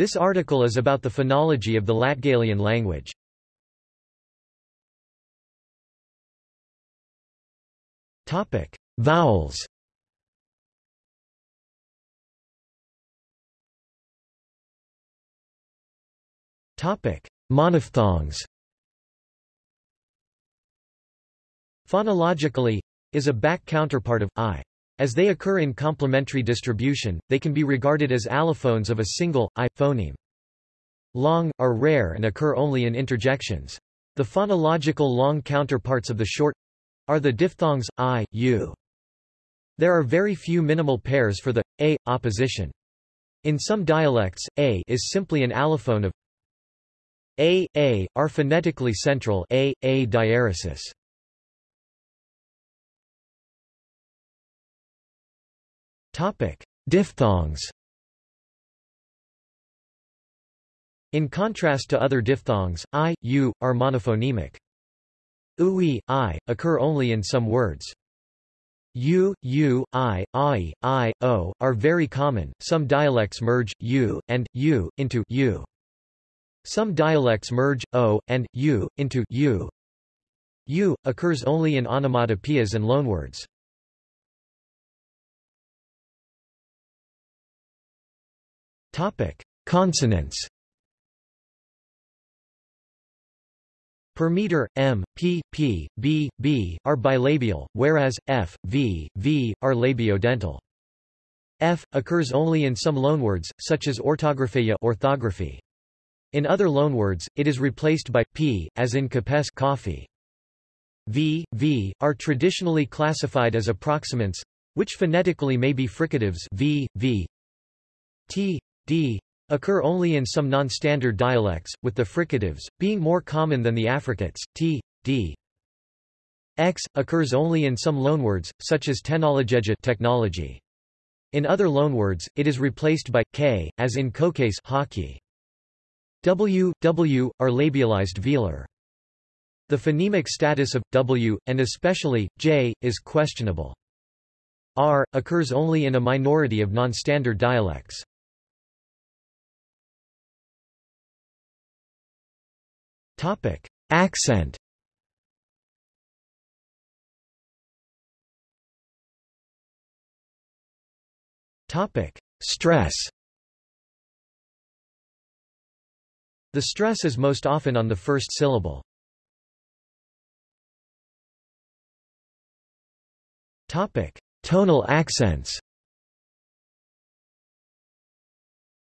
This article is about the phonology of the Latgalian language. Topic: Vowels. Topic: Monophthongs. Phonologically, is a back counterpart of i. As they occur in complementary distribution, they can be regarded as allophones of a single, i, phoneme. Long, are rare and occur only in interjections. The phonological long counterparts of the short are the diphthongs, i, u. There are very few minimal pairs for the a opposition. In some dialects, a is simply an allophone of a, a, are phonetically central a, a diaresis. Diphthongs. In contrast to other diphthongs, i, u, are monophonemic. Ui, i, occur only in some words. U, U, I, I, I, O, are very common. Some dialects merge U and U into U. Some dialects merge O and U into U. U occurs only in onomatopoeias and loanwords. Topic: Consonants. Per meter, m, p, p, b, b are bilabial, whereas f, v, v are labiodental. F occurs only in some loanwords, such as orthographeia orthography. In other loanwords, it is replaced by p, as in capes coffee. V, v are traditionally classified as approximants, which phonetically may be fricatives v, v. T, d occur only in some non-standard dialects, with the fricatives, being more common than the affricates, t, d. X, occurs only in some loanwords, such as technologeja technology. In other loanwords, it is replaced by k, as in coques hockey. W, w, are labialized velar. The phonemic status of w, and especially j, is questionable. R, occurs only in a minority of non-standard dialects. Topic: Accent. Topic: Stress. The stress is most often on the first syllable. Topic: Tonal accents.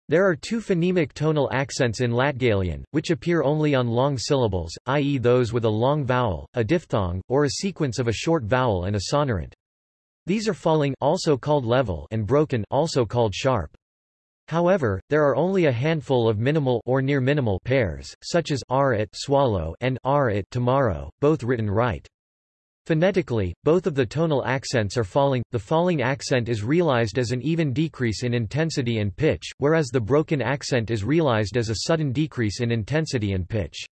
There are two phonemic tonal accents in Latgalian, which appear only on long syllables, i.e. those with a long vowel, a diphthong, or a sequence of a short vowel and a sonorant. These are falling also called level and broken also called sharp. However, there are only a handful of minimal or near minimal pairs, such as r swallow and r tomorrow, both written right. Phonetically, both of the tonal accents are falling, the falling accent is realized as an even decrease in intensity and pitch, whereas the broken accent is realized as a sudden decrease in intensity and pitch.